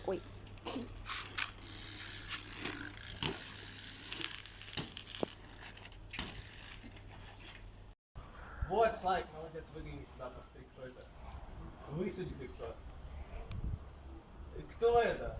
Одна. Ой. Вот, Слайк, молодец, выгляни сюда, посмотри, кто это. Высуди ты кто. И Кто это?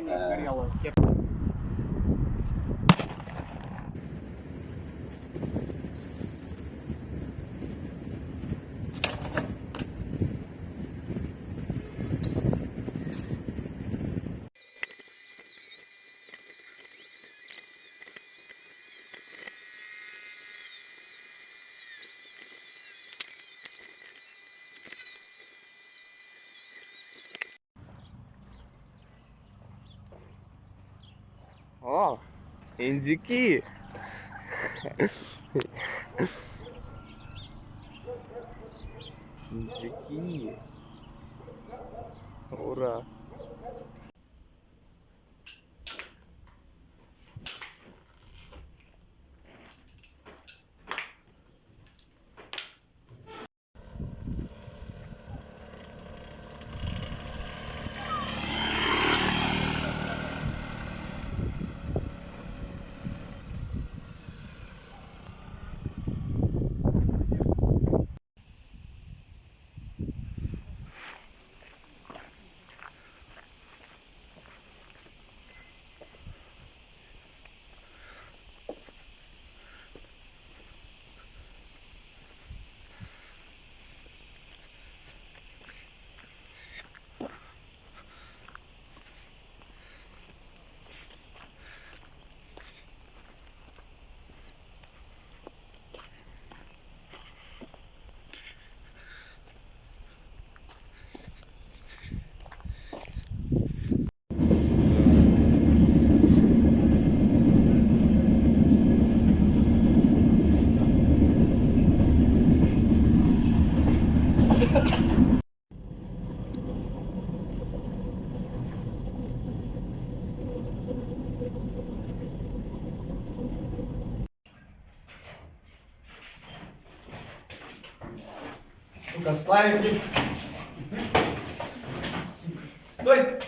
не обгорела. О, индюки. Индюки. Ура. Ну-ка, Славик. Стой!